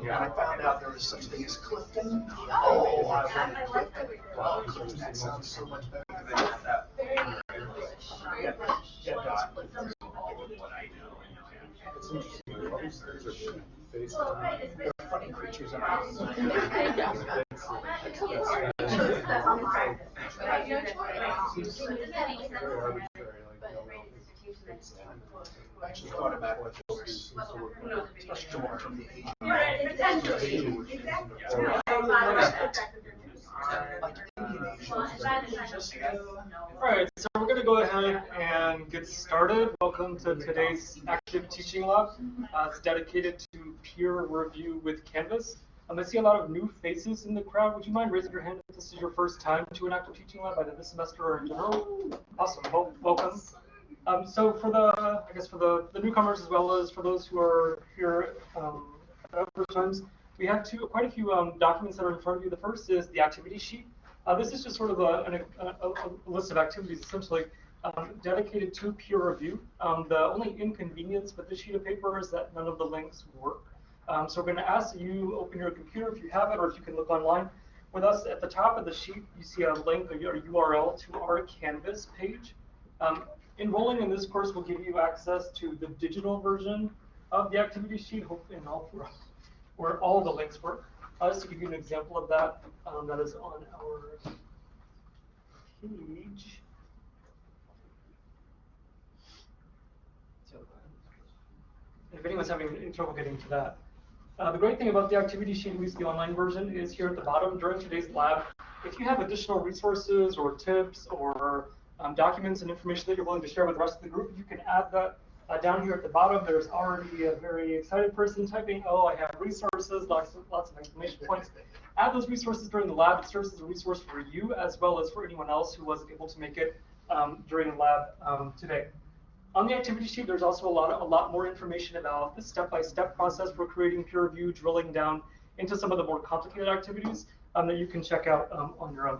When I found out there was such thing as Clifton, oh, I wanted Clifton. Wow, Clifton, that sounds so much better. than Yeah, yeah, dot. It's interesting. They're funny creatures. aren't they? I actually thought about what especially the. Like Indian Asians. Just, uh, Alright, so we're going to go ahead and get started. Welcome to today's active teaching lab. Uh, it's dedicated to peer review with Canvas. Um, I see a lot of new faces in the crowd. Would you mind raising your hand if this is your first time to an active teaching lab, either this semester or in general? Awesome, well, welcome. Um, so for the, I guess for the, the newcomers as well as for those who are here um, first times, we have two, quite a few um, documents that are in front of you. The first is the activity sheet. Uh, this is just sort of a, a, a, a list of activities essentially um, dedicated to peer review. Um, the only inconvenience with this sheet of paper is that none of the links work. Um, so we're going to ask you open your computer if you have it, or if you can look online. With us at the top of the sheet, you see a link or a URL to our Canvas page. Um, enrolling in this course will give you access to the digital version of the activity sheet, hopefully in all four, where all the links work. Uh, just give you an example of that, um, that is on our page. So, if anyone's having trouble getting to that. Uh, the great thing about the activity sheet, at least the online version, is here at the bottom during today's lab. If you have additional resources or tips or um, documents and information that you're willing to share with the rest of the group, you can add that uh, down here at the bottom. There's already a very excited person typing, oh, I have resources, lots of, lots of exclamation points. Add those resources during the lab. It serves as a resource for you as well as for anyone else who wasn't able to make it um, during the lab um, today. On the activity sheet, there's also a lot, of, a lot more information about the step-by-step process for creating peer review, drilling down into some of the more complicated activities um, that you can check out um, on your own.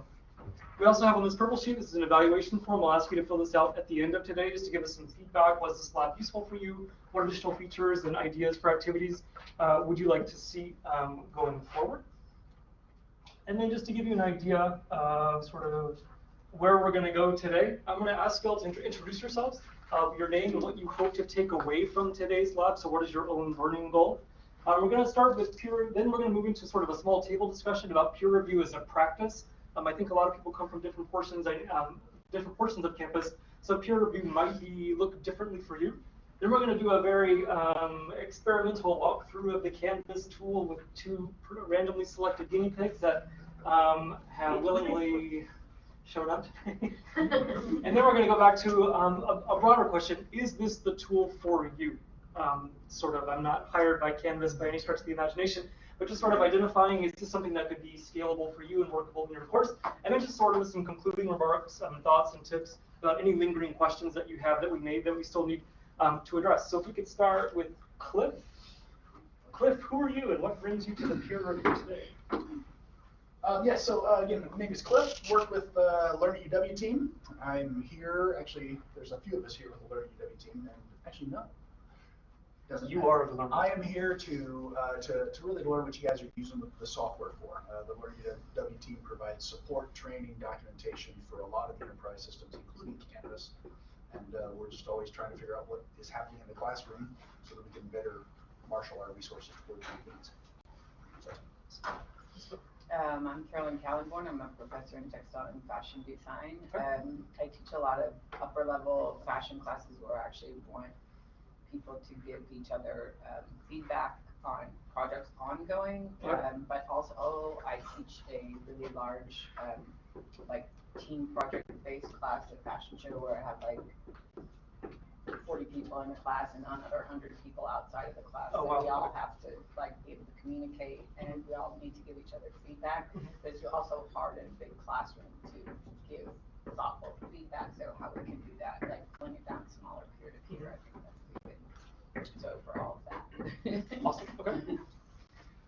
We also have on this purple sheet, this is an evaluation form. We'll ask you to fill this out at the end of today just to give us some feedback. Was this lab useful for you? What additional features and ideas for activities uh, would you like to see um, going forward? And then just to give you an idea of sort of where we're going to go today, I'm going to ask you all to int introduce yourselves, uh, your name and what you hope to take away from today's lab. So what is your own learning goal? Uh, we're going to start with peer, then we're going to move into sort of a small table discussion about peer review as a practice. Um, I think a lot of people come from different portions, um, different portions of campus, so peer review might be look differently for you. Then we're going to do a very um, experimental walkthrough of the Canvas tool with two randomly selected guinea pigs that um, have willingly shown up and then we're going to go back to um, a, a, broader question: Is this the tool for you? Um, sort of. I'm not hired by Canvas by any stretch of the imagination but just sort of identifying is this something that could be scalable for you and workable in your course, and then just sort of some concluding remarks, um, thoughts, and tips about any lingering questions that you have that we made that we still need um, to address. So if we could start with Cliff. Cliff, who are you and what brings you to the peer review today? Um, yeah, so uh, again, my name is Cliff. Work with the uh, Learn UW team. I'm here. Actually, there's a few of us here with the Learn UW team, and actually no. Doesn't You matter. are the Learn. I am here to, uh, to, to really learn what you guys are using the, the software for. Uh, the Learn at team provides support, training, documentation for a lot of enterprise systems, including Canvas. And uh, we're just always trying to figure out what is happening in the classroom so that we can better marshal our resources for the needs. So, Um, I'm Carolyn Kallenborn. I'm a professor in textile and fashion design. Um, I teach a lot of upper level fashion classes where I actually want people to give each other um, feedback on projects ongoing. Um, but also I teach a really large um, like team project based class at fashion show where I have like 40 people in the class and another 100 people outside of the class. Oh, and wow. we all have to like be able to communicate and we all need to give each other feedback. But it's also hard in a big classroom to give thoughtful feedback. So how we can do that, like pulling it down smaller peer to peer, I think. So for all of that. Awesome. Okay.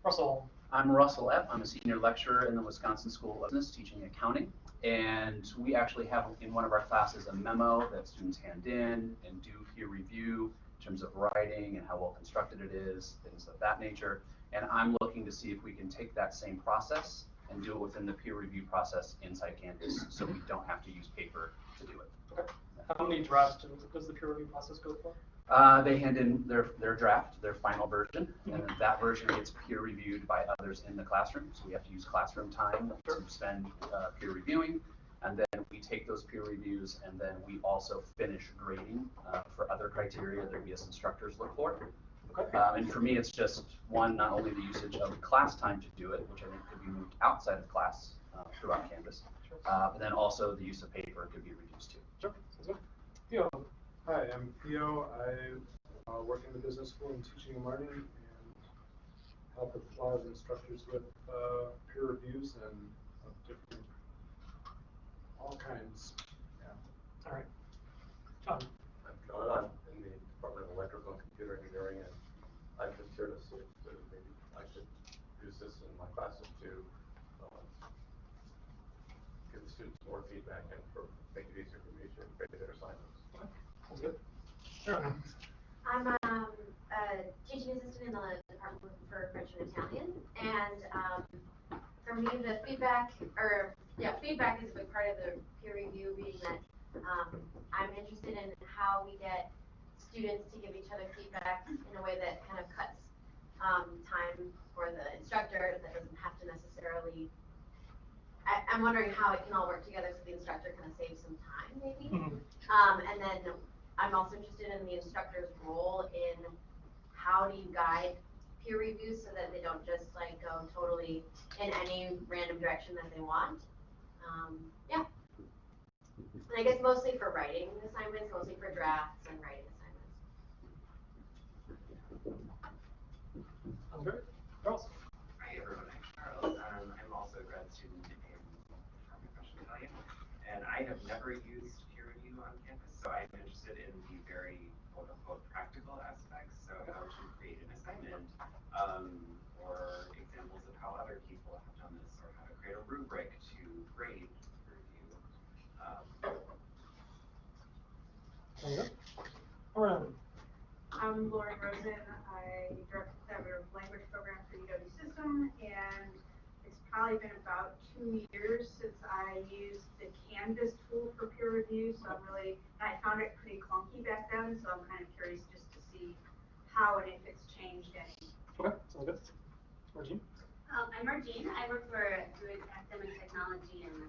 Russell. I'm Russell Epp. I'm a senior lecturer in the Wisconsin School of Business teaching accounting. And we actually have in one of our classes a memo that students hand in and do peer review in terms of writing and how well constructed it is, things of that nature. And I'm looking to see if we can take that same process and do it within the peer review process inside Canvas, so we don't have to use paper to do it. Okay. How many drafts does the peer review process go for? Uh, they hand in their, their draft, their final version, and then that version gets peer reviewed by others in the classroom. So we have to use classroom time to spend, uh, peer reviewing. And then we take those peer reviews and then we also finish grading, uh, for other criteria that we as instructors look for. Okay. Um, and for me, it's just, one, not only the usage of class time to do it, which I think could be moved outside of class, uh, throughout Canvas. Sure. Uh, but then also the use of paper could be reduced too. Sure. Theo, Hi, I'm Theo. I uh, work in the business school in teaching and learning and help with a lot instructors with uh, peer reviews and of different, all kinds. Yeah. all right. John, I'm John, I'm in the Department of Electrical and Computer Engineering, and I'm just here to see if there- maybe I could use this in my classes to um, give the students more feedback and for, make it easier for me to grade their assignments. Sounds good. Aaron, I'm um, a teaching assistant in the Department for French and Italian, and um, for me, the feedback, or, yeah, feedback is a big part of the peer review, being that um, I'm interested in how we get students to give each other feedback in a way that kind of cuts um, time for the instructor, that doesn't have to necessarily, I, I'm wondering how it can all work together so the instructor kind of saves some time, maybe? Mhm. Um, and then I'm also interested in the instructor's role in how do you guide peer reviews so that they don't just like go totally in any random direction that they want. Um, yeah. And I guess mostly for writing assignments, mostly for drafts and writing assignments. sounds good. Hi everyone, I'm Charles. Um, I'm also a grad student in Department of Russian Italian, and I have never used peer review on campus, so I'm interested in the very quote unquote practical aspects. So how to create an assignment, um, or examples of how other people have done this, or how to create a rubric to grade peer review. Um, Sounds. Lauren? I'm Lauren Rosen. I direct the collaborative language program for UW System, and it's probably been about two years since I used the Canvas tool for peer review, so I'm really, I found it pretty clunky back then, so I'm kind of curious just to see how and if it's changed any. Sounds good. Um, I'm Margene. I work for DoIT Academic Technology and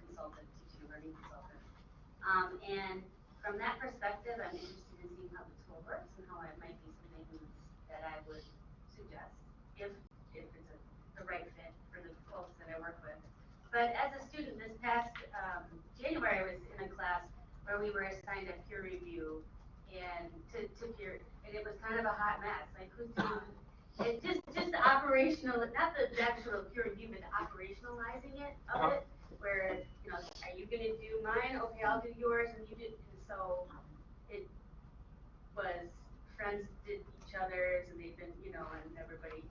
consultant, teaching learning consultant. Um, and from that perspective, I'm interested in seeing how the tool works and how it might be something that I would suggest if, if it's a, the right fit for the folks that I work with. But as a student, this past, um, January, I was in a class where we were assigned a peer review and to, to peer, and it was kind of a hot mess, like who's doing it just, just the operational, not the actual peer review, but the operationalizing it of Uh-huh. it, where, you know, are you gonna do mine? Okay, I'll do yours, and you did, and so it was, friends did each other's, and they've been, you know, and everybody.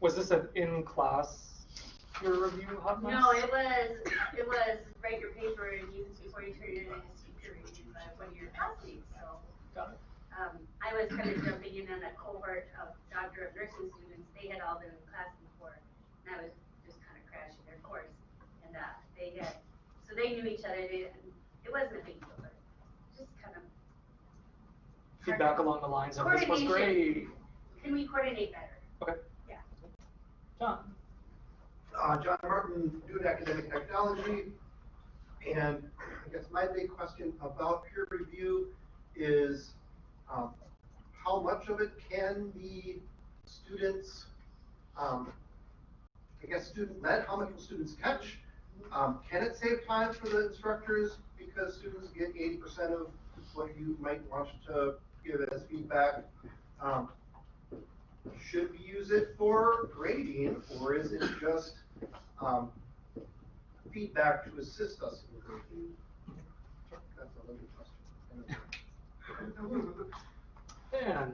Was this an in-class peer review hot mess? No, it was, it was write your paper and use it before you turn it in as peer review by one of your colleagues, so. Got it. Um, I was kind of jumping in on a cohort of doctor of nursing students, they had all been in class before, and I was just kind of crashing their course. And, uh, they had, so they knew each other, they, it wasn't a big deal, but just kind of, Feedback along the lines of this was great. Can we coordinate better? Okay. Yeah. John? Uh, John Martin, Duke Academic Technology. And I guess my big question about peer review is, um, how much of it can be students, um, I guess student-led, how much will students catch? Um, can it save time for the instructors because students get eighty percent of what you might want to give as feedback? Um, should we use it for grading, or is it just, um, feedback to assist us in grading? That's a little question. Dan?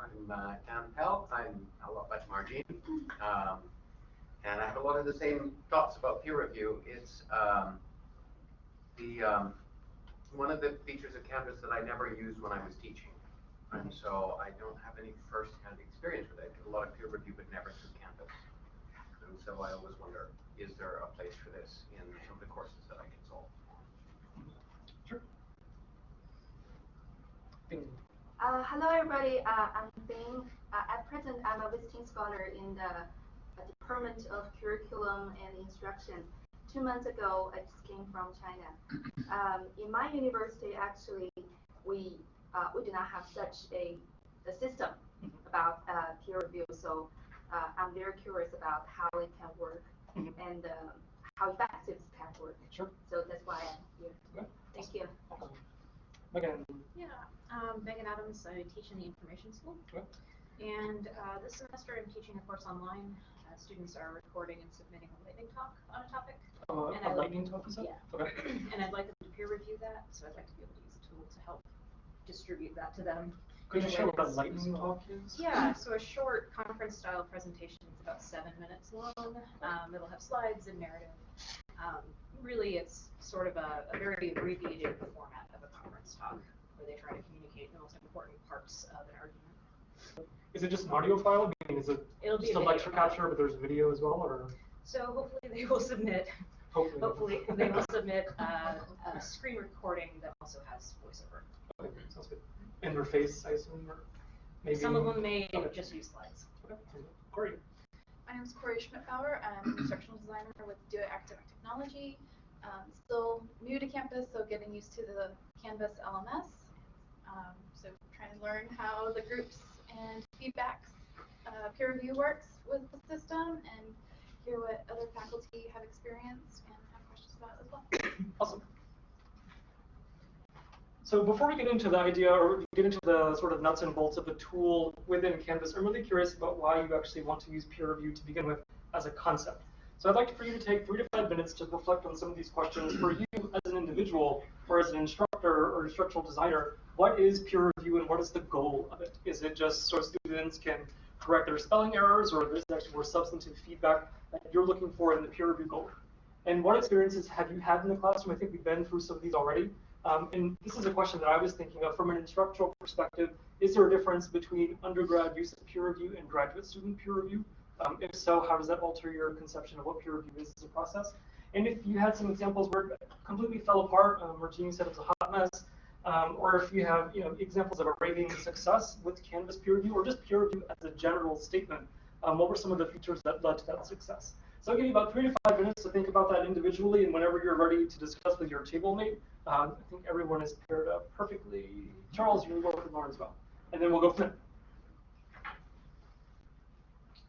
I'm uh, Pell. I'm a lot like Margene. Um, and I have a lot of the same thoughts about peer review. It's um, the um, one of the features of Canvas that I never used when I was teaching. And so I don't have any first-hand experience with it. I did a lot of peer review, but never through Canvas. And so I always wonder, is there a place for this in some of the courses that I consult? Sure. Bing. Uh, hello, everybody. Uh, I'm Bing. Uh, at present, I'm a visiting scholar in the uh, Department of Curriculum and Instruction. Two months ago, I just came from China. Um, in my university, actually, we uh, we do not have such a, a system about uh, peer review. So uh, I'm very curious about how it can work Mhm. and how effective it can work. Sure. So that's why I'm here. Okay. Thank you. Megan. Yeah, um, Megan Adams, I teach in the information school. Okay. And, uh, this semester I'm teaching a course online. Uh, students are recording and submitting a lightning talk on a topic. Uh, And a I like- lightning talk, is? Yeah. Okay. And I'd like them to peer review that, so I'd like to be able to use a tool to help distribute that to them. Could you share what a lightning talk is? Yeah, so a short conference style presentation is about seven minutes long. Um, it'll have slides and narrative. Um, really, it's sort of a, a very abbreviated format conference talk where they try to communicate the most important parts of an argument. Is it just an audio file? I mean, is it It'll just a a lecture file. capture, but there's video as well, or So hopefully they will submit, hopefully? hopefully they will submit uh, a screen recording that also has voiceover. Okay, sounds good. Interface, I assume, or maybe? Some of them may Okay. just use slides. Okay, sounds good. Great. My name is Corey Schmidtbauer. I'm an instructional designer with DoIT Academic Technology. Um, still new to campus, so getting used to the Canvas LMS. Um, so trying to learn how the groups and feedbacks, uh, peer review works with the system and hear what other faculty have experienced and have questions about as well. Awesome. So before we get into the idea or get into the sort of nuts and bolts of the tool within Canvas, I'm really curious about why you actually want to use peer review to begin with as a concept. So I'd like for you to take three to five minutes to reflect on some of these questions for you as an individual or as an instructor or instructional designer. What is peer review and what is the goal of it? Is it just so students can correct their spelling errors or is actually more substantive feedback that you're looking for in the peer review goal? And what experiences have you had in the classroom? I think we've been through some of these already. Um, and this is a question that I was thinking of from an instructional perspective. Is there a difference between undergrad use of peer review and graduate student peer review? Um, if so, how does that alter your conception of what peer review is as a process? And if you had some examples where it completely fell apart, um, or Jeannie said it was a hot mess, um, or if you have you know examples of a raving success with Canvas peer review, or just peer review as a general statement, um, what were some of the features that led to that success? So I'll give you about three to five minutes to think about that individually, and whenever you're ready to discuss with your table mate, um, I think everyone is paired up perfectly. Charles, you work with Lauren as well, and then we'll go from there.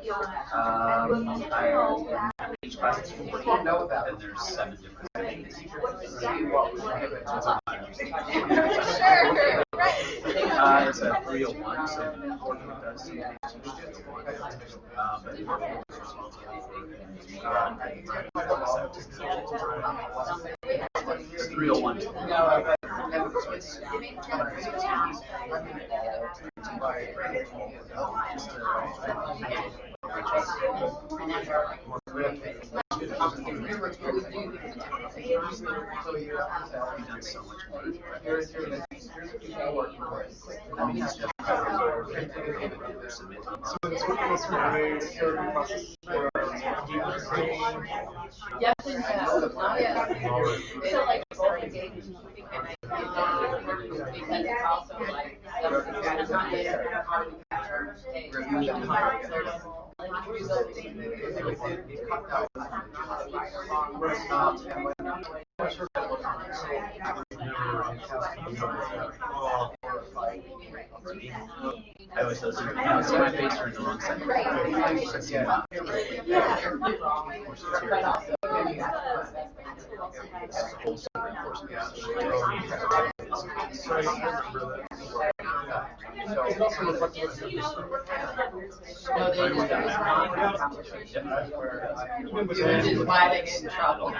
Um, I, each class is four, and there's seven different. Sure, Uh, it's a three oh one, so it does. But Three oh one. So it's working us through a therapy process for deeper training. Yes, and no. So like both engaged in keeping an idea because it's also like some kind of how do we capture mistakes, how do we hire certain like resulting. I always those are, I see my face turn the wrong side. Yeah. This is a whole separate course. It also reflects what you're No, they just, it was not a competition. Which is why they get in trouble.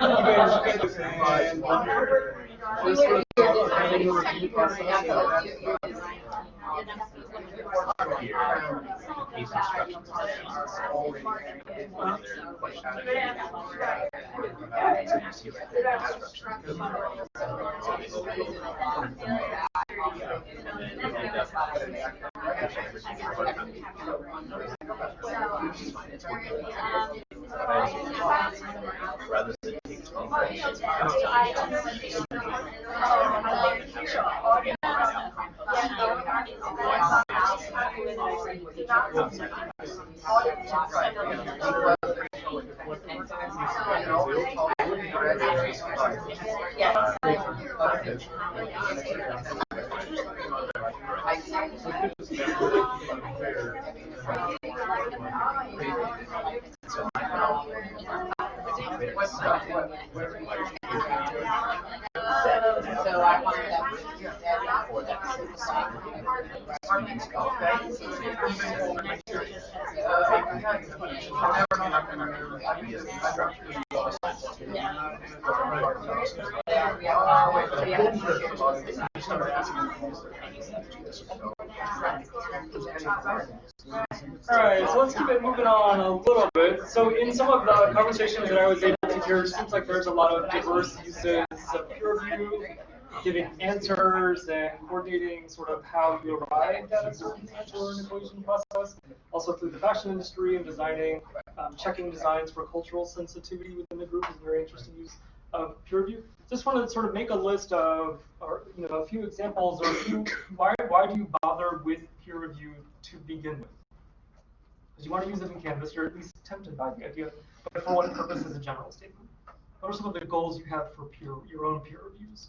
This was the training review process. Case instructions. Already. Like the Rather than take So I wanted that. Alright, so let's keep it moving on a little bit. So in some of the conversations that I was able to hear, it seems like there's a lot of diverse uses of peer review, giving answers and coordinating sort of how you arrived at a certain answer or an equation process. Also through the fashion industry and designing, um, checking designs for cultural sensitivity within the group is a very interesting use of peer review. Just wanted to sort of make a list of, or you know, a few examples or few, why, why do you bother with peer review to begin with? Because you want to use it in Canvas, you're at least tempted by the idea, but for what purpose is a general statement? What are some of the goals you have for peer, your own peer reviews?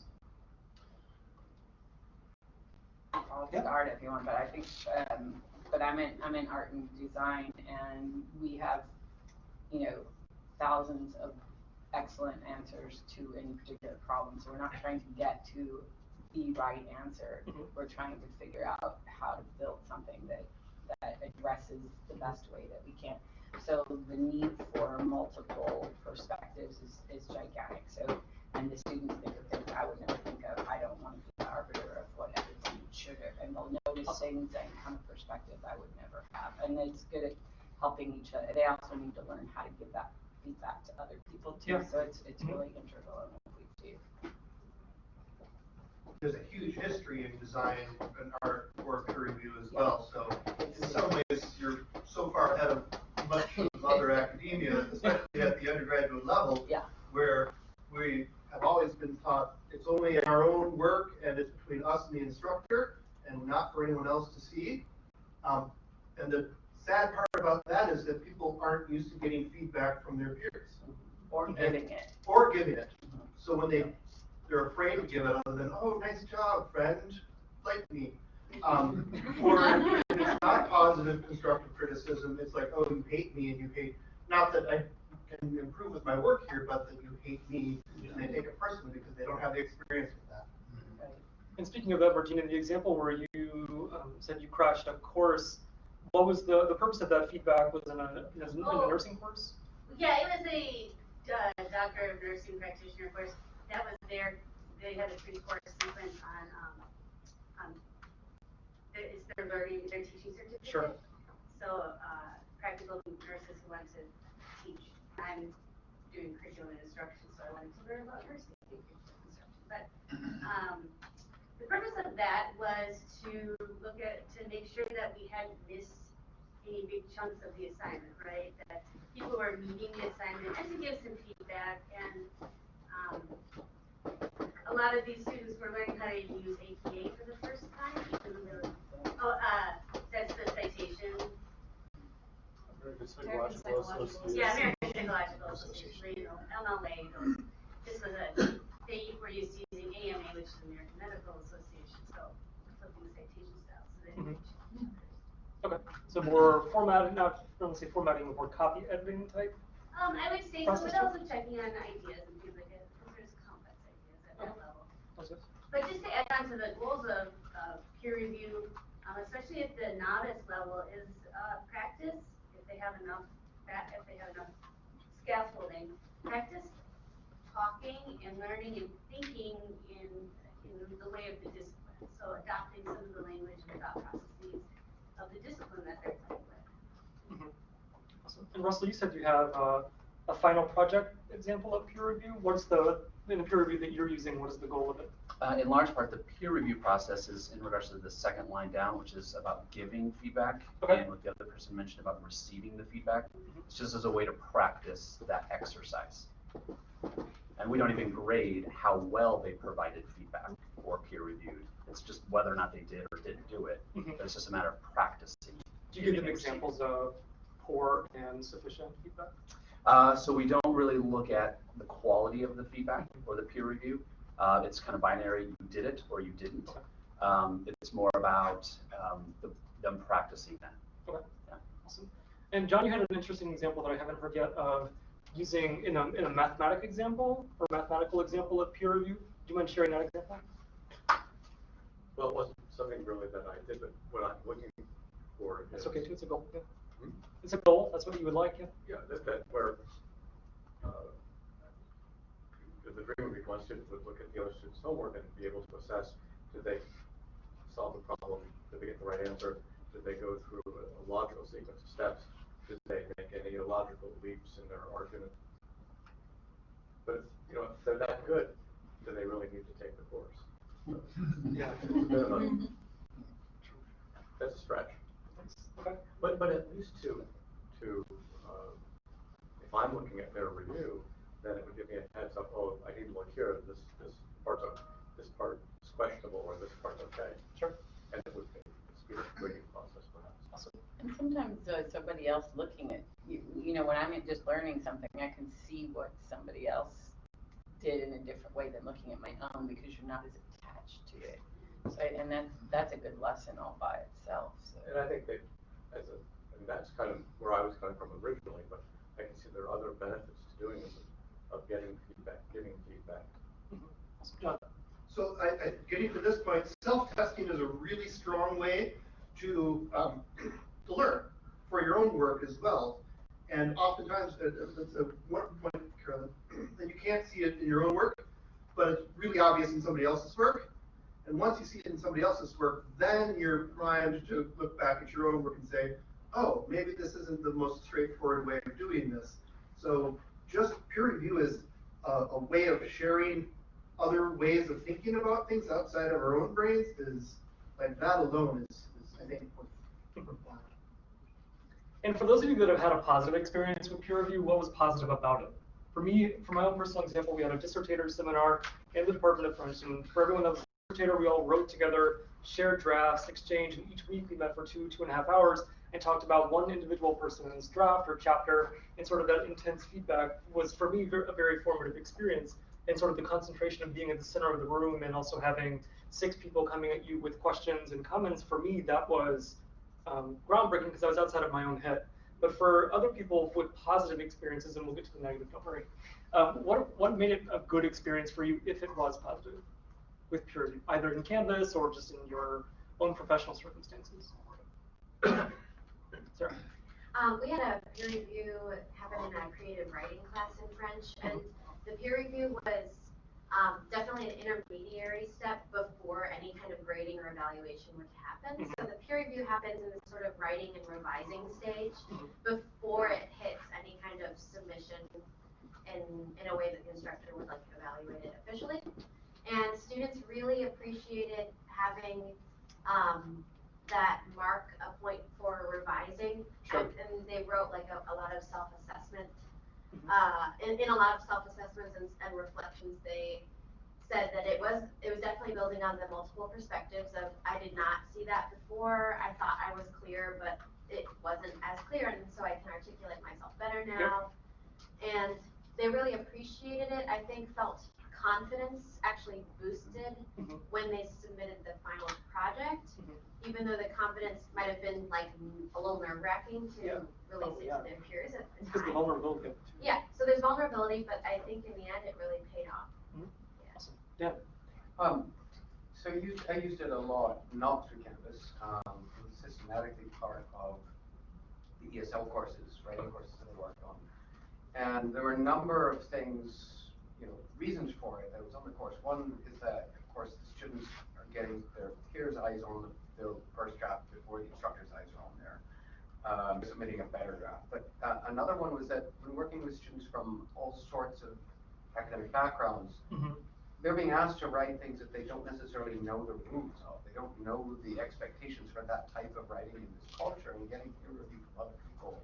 I'll art if you want, but I think, um, but I'm in, I'm in art and design and we have, you know, thousands of excellent answers to any particular problem. So we're not trying to get to the right answer. Mhm. We're trying to figure out how to build something that, that addresses the best way that we can. So the need for multiple perspectives is, is gigantic. So, and the students think of things I would never think of. I don't want to be the arbiter of what everyone should have. And they'll notice things and come a perspective I would never have. And it's good at helping each other. They also need to learn how to give that feedback to other people too. Yeah. So it's, it's really integral in what we do. There's a huge history in design and art for peer review as well, so in some ways, you're so far ahead of much of other academia, especially at the undergraduate level. Yeah. Where we have always been taught it's only our own work and it's between us and the instructor and not for anyone else to see. Um, and the sad part about that is that people aren't used to getting feedback from their peers. Or giving it. Or giving it. So when they, they're afraid to give it other than, oh, nice friend, like me. Um, or it's not positive constructive criticism, it's like, oh, you hate me and you hate, not that I can improve with my work here, but that you hate me and they take it personally because they don't have the experience with that. And speaking of that, Martina, the example where you um, said you crashed a course, what was the, the purpose of that feedback? Was it in a, in a, in a Oh. nursing course? Yeah, it was a uh, doctor of nursing practitioner course. That was their, they had a three-course sequence on, um, on, it's their learning, their teaching certificate. Sure. So, uh, practical nurses who want to teach. I'm doing curriculum and instruction, so I wanted to learn about nursing curriculum instruction. But, um, the purpose of that was to look at, to make sure that we hadn't missed any big chunks of the assignment, right? That people were meeting the assignment and to give some feedback and, um, a lot of these students were learning how to use APA for the first time, even though, oh, uh, that's the citation. American American Psychological Psychological- Association. Yeah, American Psychological Association, you know, MLA, those, this was a, they were used to using AMA, which is American Medical Association, so we're flipping citation styles, so they Mhm. Okay, so more formatting, not, I don't want to say formatting, but more copy editing type? Um, I would say so, Process but tool? also checking on ideas and things like that, because there's complex ideas at that level. Okay. But just to add on to the goals of, peer review, um, especially at the novice level, is, uh, practice, if they have enough, if they have enough scaffolding, practice talking and learning and thinking in, in the way of the discipline. So adopting some of the language and thought processes of the discipline that they're playing with. Mhm. Awesome. And Russell, you said you have uh, a final project example of peer review. What's the, in the peer review that you're using, what is the goal of it? Uh, in large part, the peer review process is in regards to the second line down, which is about giving feedback. Okay. And what the other person mentioned about receiving the feedback. It's just as a way to practice that exercise. And we don't even grade how well they provided feedback or peer reviewed. It's just whether or not they did or didn't do it. Mhm. But it's just a matter of practicing. Do you give them giving and receiving. examples of poor and sufficient feedback? Uh, so we don't really look at the quality of the feedback or the peer review. Uh, it's kind of binary, you did it or you didn't. Um, it's more about um, the, them practicing that. Okay. Yeah. Awesome. And John, you had an interesting example that I haven't heard yet of using in a, in a mathematic example or mathematical example of peer review. Do you mind sharing that example? Well, it wasn't something really that I did, but what I'm looking for That's is. okay too, it's a goal. Yeah. Hmm? It's a goal, that's what you would like, yeah. Yeah, that, that where, uh, the dream would be one student would look at the other student's homework and be able to assess, did they solve the problem, did they get the right answer, did they go through a a logical sequence of steps, did they make any illogical leaps in their argument? But, if, you know, if they're that good, do they really need to take the course? Yeah. It's a bit of a, that's a stretch. Okay. But, but at least to, to, uh, if I'm looking at their review, then it would give me a heads up, oh, I need to look here, this, this part's, o- this part is questionable, or this part's okay. Sure. And it would speed up the grading process perhaps. Awesome. And sometimes uh, somebody else looking at, you, you know, when I'm just learning something, I can see what somebody else did in a different way than looking at my own because you're not as attached to it. So, and that's, that's a good lesson all by itself, so. And I think that, as a, and that's kind of where I was coming from originally, but I can see there are other benefits to doing this, of getting feedback, giving feedback. John. So I, I, getting to this point, self-testing is a really strong way to, um, to learn for your own work as well. And oftentimes, it's a one point, Carolyn, that you can't see it in your own work, but it's really obvious in somebody else's work. And once you see it in somebody else's work, then you're primed to look back at your own work and say, oh, maybe this isn't the most straightforward way of doing this. So just peer review is a, a way of sharing other ways of thinking about things outside of our own brains is, like, that alone is, is I think, worth. And for those of you that have had a positive experience with peer review, what was positive about it? For me, for my own personal example, we had a dissertator seminar in the Department of French, and for everyone that was we all wrote together, shared drafts, exchanged, and each week we met for two, two and a half hours and talked about one individual person's draft or chapter, and sort of that intense feedback was for me a very formative experience. And sort of the concentration of being at the center of the room and also having six people coming at you with questions and comments, for me, that was um, groundbreaking because I was outside of my own head. But for other people with positive experiences, and we'll get to the negative, don't worry. Um, what what made it a good experience for you if it was positive with peer review, either in Canvas or just in your own professional circumstances? Sarah? Um, we had a peer review happen in a creative writing class in French, and the peer review was um, definitely an intermediary step before any kind of grading or evaluation would happen. So the peer review happens in the sort of writing and revising stage before it hits any kind of submission in, in a way that the instructor would like to evaluate it officially. And students really appreciated having um, that mark a point for revising. Sure. And, and they wrote like a, a lot of self-assessment. Uh, in, in a lot of self-assessments and, and reflections, they said that it was it was definitely building on the multiple perspectives of I did not see that before. I thought I was clear, but it wasn't as clear, and so I can articulate myself better now. And they really appreciated it. I think felt confidence actually boosted Mhm. when they submitted the final project, Mhm. even though the confidence might have been like a little nerve wracking to Yeah. release Oh, it yeah. to their peers at the Because the time. vulnerability of it too. Yeah, so there's vulnerability, but I think in the end it really paid off. Awesome. Dan? Um, so I used, I used it a lot, not through Canvas, um, it was systematically part of the ESL courses, writing courses that I worked on. And there were a number of things, you know, reasons for it that was on the course. One is that, of course, the students are getting their peers' eyes on the, the first draft before the instructor's eyes are on there, um, submitting a better draft. But uh, another one was that when working with students from all sorts of academic backgrounds, Mhm. they're being asked to write things that they don't necessarily know the rules of. They don't know the expectations for that type of writing in this culture and getting peer review from other people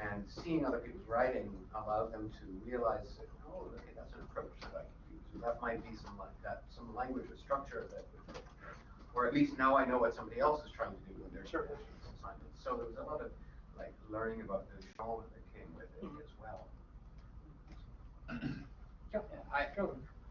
and seeing other people's writing allowed them to realize that, oh, okay, that's an approach that I can use. Or that might be some like that, some language or structure that would fit here. Or at least now I know what somebody else is trying to do in their Sure. assignment. So there was a lot of like learning about the genre that came with it Mhm. as well. Yeah, I,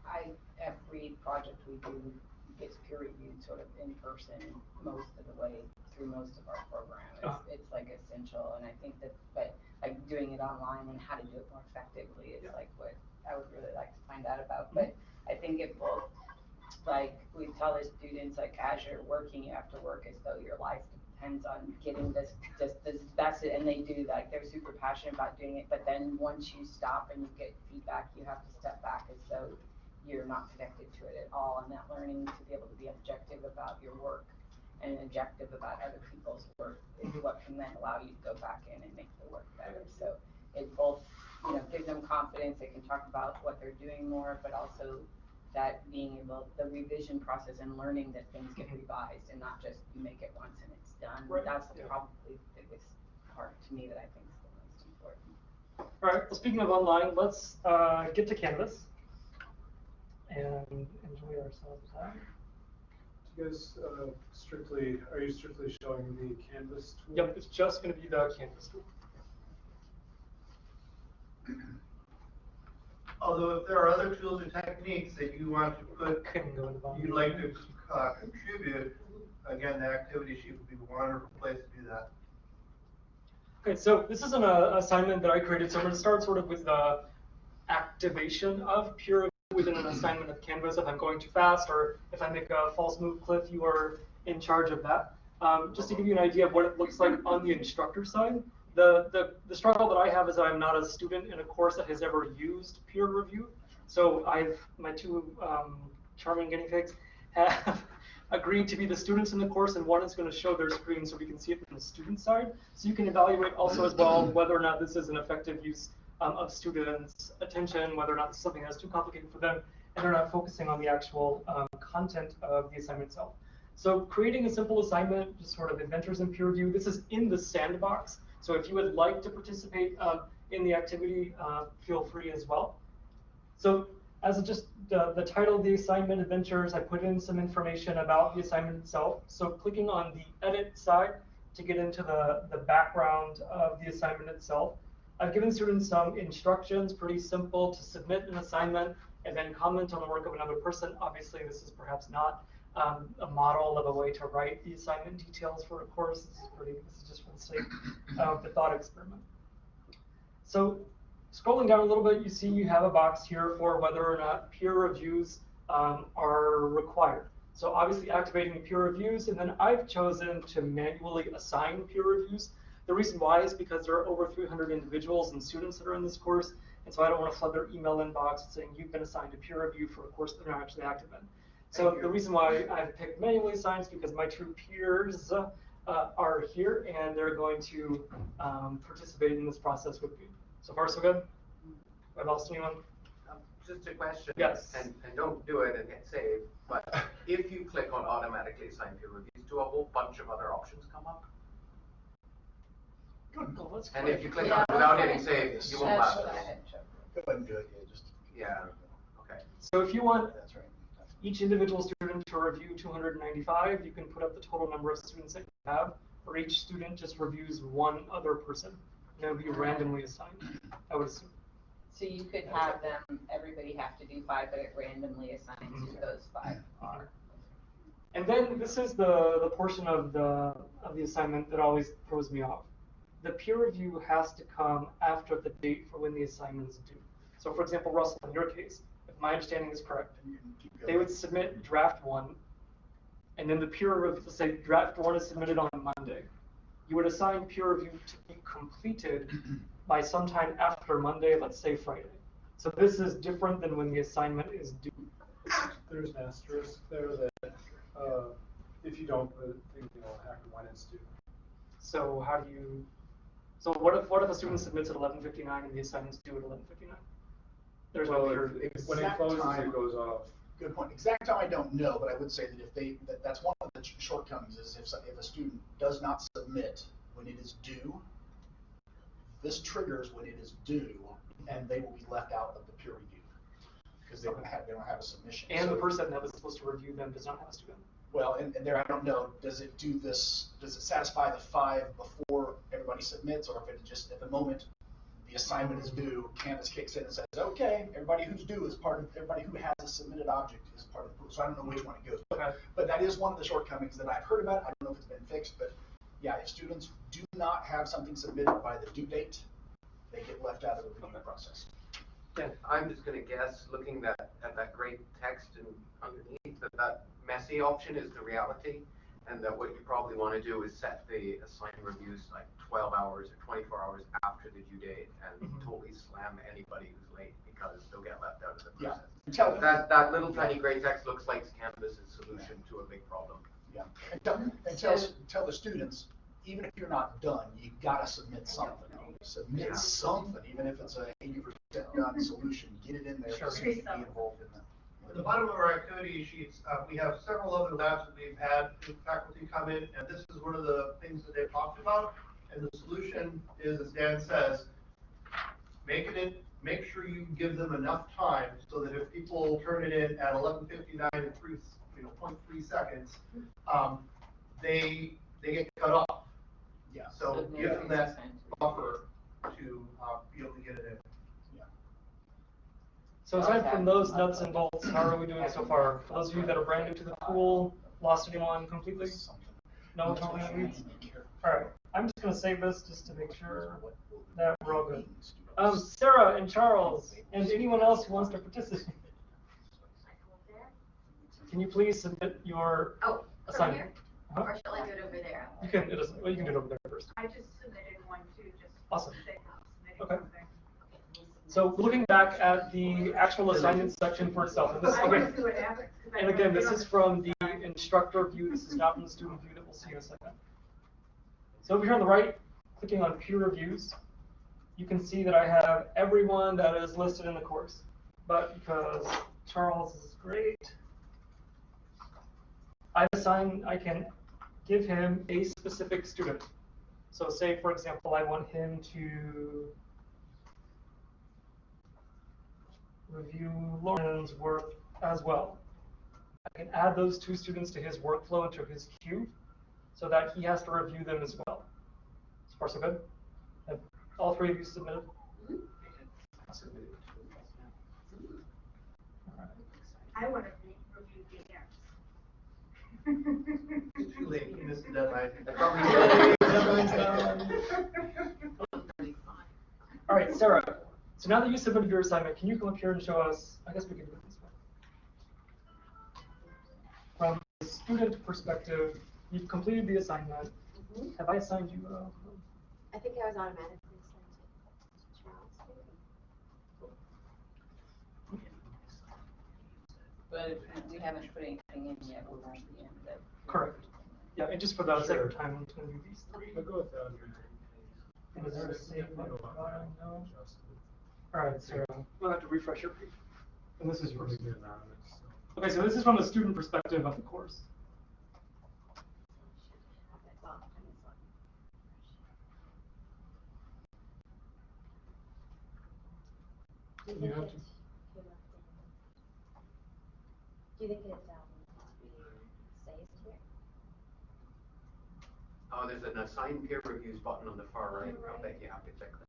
I, every project we do gets peer reviewed sort of in person most of the way through most of our program. Uh-huh. It's, it's like essential, and I think that, but like doing it online and how to do it more effectively is like what I would really like to find out about. But I think it will, like, we tell the students, like, as you're working, you have to work as though your life depends on getting this, just this, that's it, and they do, like, they're super passionate about doing it, but then once you stop and you get feedback, you have to step back as though you're not connected to it at all, and that learning to be able to be objective about your work and objective about other people's work is what can then allow you to go back in and make the work better, so it both, you know, gives them confidence, they can talk about what they're doing more, but also that being able, the revision process and learning that things get revised and not just you make it once and it's done. Right, That's yeah. probably the biggest part to me that I think is the most important. All right, well, speaking of online, let's uh, get to Canvas and enjoy ourselves. Do you guys uh, strictly, are you strictly showing the Canvas tool? Yep, it's just going to be the Canvas tool. Although if there are other tools or techniques that you want to put, Couldn't go into volume. you'd like to uh, contribute, again, the activity sheet would be a wonderful place to do that. Okay, so this is an uh, assignment that I created. So I'm going to start sort of with the activation of peer review within an assignment of Canvas. If I'm going too fast or if I make a false move, Cliff, you are in charge of that. Um, just to give you an idea of what it looks like on the instructor side, the, the, the struggle that I have is that I'm not a student in a course that has ever used peer review. So I've, my two um, charming guinea pigs have agreed to be the students in the course and one is going to show their screen so we can see it from the student side. So you can evaluate also as well whether or not this is an effective use um, of students' attention, whether or not this is something that's too complicated for them, and they're not focusing on the actual um, content of the assignment itself. So creating a simple assignment, just sort of adventures in peer review, this is in the sandbox. So if you would like to participate uh, in the activity, uh, feel free as well. So as just the, the title of the assignment adventures, I put in some information about the assignment itself. So clicking on the edit side to get into the, the background of the assignment itself. I've given students some instructions, pretty simple, to submit an assignment and then comment on the work of another person. Obviously, this is perhaps not um, a model of a way to write the assignment details for a course. This is pretty, this is just for the sake of the thought experiment. So scrolling down a little bit, you see you have a box here for whether or not peer reviews um, are required. So obviously activating peer reviews, and then I've chosen to manually assign peer reviews. The reason why is because there are over 300 individuals and students that are in this course, and so I don't want to flood their email inbox saying you've been assigned a peer review for a course that they're not actually active in. So the reason why I've picked manually assigned is because my true peers uh, are here and they're going to um, participate in this process with me. So far, so good? Have I lost anyone? Um, Just a question. Yes. And, and don't do it and hit save, but if you click on automatically assign peer reviews, do a whole bunch of other options come up? Good. Well, that's And if you click Yeah, on without that's hitting right. save, you won't That's what I this. had checked. Go ahead and do it, yeah, just. Yeah, okay. So if you want That's right. each individual student to review 295, you can put up the total number of students that you have, or each student just reviews one other person. And it would be randomly assigned, I would assume. So you could have them, everybody have to do five, but it randomly assigns you mm-hmm. those five. Mm-hmm. are. And then this is the, the portion of the, of the assignment that always throws me off. The peer review has to come after the date for when the assignment is due. So for example, Russell, in your case, if my understanding is correct, And you can keep they would submit draft one, and then the peer review, let's say draft one is submitted on Monday. You would assign peer review to be completed by sometime after Monday, let's say Friday. So this is different than when the assignment is due. There's an asterisk there that, uh, if you don't, the thing will happen when it's due. So how do you, so what if, what if a student submits at eleven fifty-nine and the assignment's due at eleven fifty-nine? There's no Well, peer if- review. if- When it Exact closes, time. it goes off. Good point. Exact time I don't know, but I would say that if they, that, that's one of the shortcomings is if, if a student does not submit when it is due, this triggers when it is due, and they will be left out of the peer review. Because they don't have, they don't have a submission. And the person that was supposed to review them does not have a student. Well, and, and there, I don't know, does it do this, does it satisfy the five before everybody submits, or if it just, at the moment, the assignment is due, Canvas kicks in and says, okay, everybody who's due is part of, everybody who has a submitted object is part of the pool, so I don't know which one it goes. Okay. But that is one of the shortcomings that I've heard about, I don't know if it's been fixed, but yeah, if students do not have something submitted by the due date, they get left out of the review process. I'm just gonna guess, looking that, at that great text and underneath, that that messy option is the reality. And that what you probably wanna do is set the assigned reviews like twelve hours or twenty-four hours after the due date and Mhm. totally slam anybody who's late because they'll get left out of the Yeah. process. Tell. That, that little tiny gray text looks like Canvas's solution to a big problem. Yeah, and tell, and tell, tell the students, even if you're not done, you gotta submit something. Submit Yeah. something, even if it's a eighty percent done solution, get it in there, Sure. so you can be involved in At the bottom of our activity sheets, uh, we have several other labs that we've had faculty come in, and this is one of the things that they've talked about. And the solution is, as Dan says, make it, make sure you give them enough time so that if people turn it in at eleven fifty-nine and three, you know, point three seconds, um, they, they get cut off. Yeah. So So give them that buffer to, uh, be able to get it in. So aside from those nuts and bolts, how are we doing so far? For those of you that are brand new to the pool, lost anyone completely? No No, totally weeds? Alright, I'm just gonna save this just to make sure that we're all good. Um, Sarah and Charles, and anyone else who wants to participate, can you please submit your Oh, from assignment? here? Uh-huh. Or shall I do it over there? You can, it doesn't, well, you can do it over there first. I just submitted one too, just. Awesome. say I'm submitting Okay. So looking back at the actual assignment section for itself, and this, again, and again, this is from the instructor view, this is not from the student view that we'll see in a second. So over here on the right, clicking on peer reviews, you can see that I have everyone that is listed in the course. But because Charles is great, I assign, I can give him a specific student. So say, for example, I want him to review Lauren's work as well. I can add those two students to his workflow into his queue so that he has to review them as well. So far, so good? Have all three of you submitted? Awesome. Alright. I wanna re- review DNs. It's too late, you missed the deadline. All right, Sarah. So now that you submitted your assignment, can you come up here and show us? I guess we can do it this way. From the student perspective, you've completed the assignment. Have I assigned you? Uh, I think I was automatically sent to Charles. But we haven't put anything in yet, we're at the end of. Correct. Yeah, and just for the sake of time, I'm gonna do these three. I'll go with that. And is there a save button? No? Just- Alright, Sarah, we'll have to refresh your page. And this is yours. Probably be anonymous. Okay, so this is from the student perspective of the course. Do you You think have it's, to- do you think it's, um, saved here? Oh, there's an assigned peer reviews button on the far right, I'll bet you have to check that.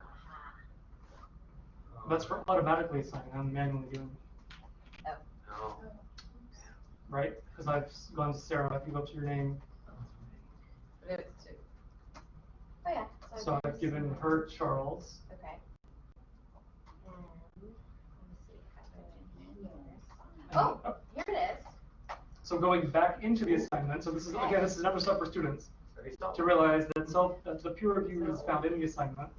That's for automatically assigning, I'm manually doing, Oh, right? Because I've gone to Sarah, if you go up to your name, But it's two. Oh, yeah. so I've given her Charles. Okay. And, let me see if I can do this. and- Oh, here it is. So going back into the assignment, so this is, again, this is another step for students, very subtle. to realize that self, that the peer review is found in the assignment,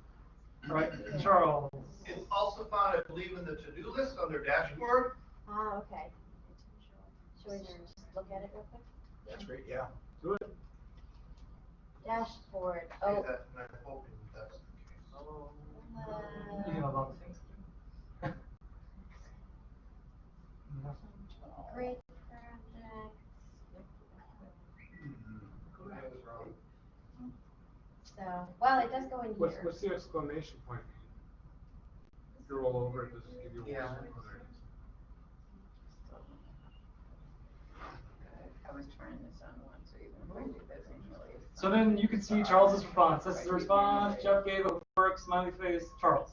right? Charles, It's also found, I believe, in the to-do list on their dashboard. Ah, okay. Should we just look at it real quick? That's great, yeah. Do it. Dashboard, Say oh. that, and I'm hoping that's the case. you have a Uh, lot of things to do. Great project. I was wrong. So, well, it does go in What's, here. what's the exclamation point? If you roll over, it does it give you a Yeah. warning? I was trying this on one, so even if I do this manually. it's So then you can see Charles's response. This is the response. Jeff gave a work, smiley face, Charles.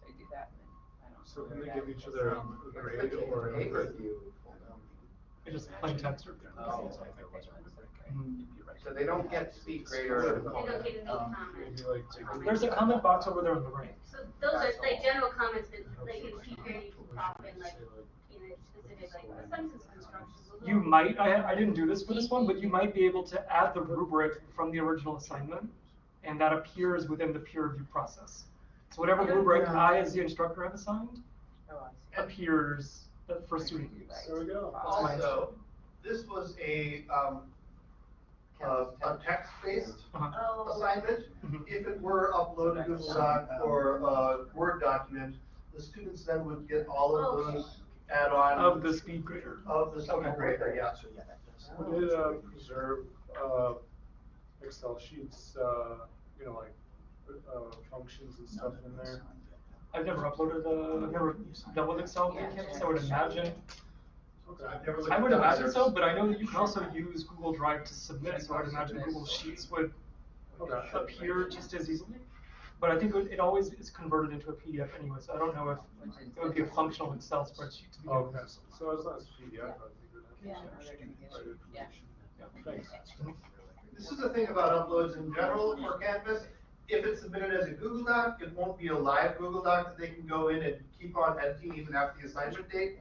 So you do that, and then I don't. So can know they give each other a grade or an input? It just plain text or. So they don't get speed grade or. They don't get any comments. Maybe like two. There's a comment box over there on the right. So those are like general comments that like in P grade often like, you know, specific like sentence construction. You might, I, I didn't do this for this one, but you might be able to add the rubric from the original assignment, and that appears within the peer review process. So whatever rubric I, as the instructor, have assigned, Oh, I see. appears uh, for student use. There we go. That's my Also, this was a, um, a, a text-based Uh-huh. Oh. assignment. Mhm. If it were uploaded to Google Doc or a Word document, the students then would get all of Okay. those add-on. Of the speed grader. Of the speed Okay. grader, yeah. So, yeah, that does. We did, uh, preserve, uh, Excel sheets, uh, you know, like, uh, functions and stuff in there. I've never uploaded a, I've never doubled Excel to Canvas, I would imagine. I've never looked I would at that. imagine so, but I know that you can also use Google Drive to submit, so I'd imagine Google Sheets would Okay. appear just as easily. But I think it, it always is converted into a PDF anyway, so I don't know if it would be a functional Excel spreadsheet to be able Okay, so as long as PDF, I think it Yeah, is. they're gonna get it. Yeah. Thanks. This is the thing about uploads in general for Canvas. If it's submitted as a Google Doc, it won't be a live Google Doc that they can go in and keep on editing even after the assignment date.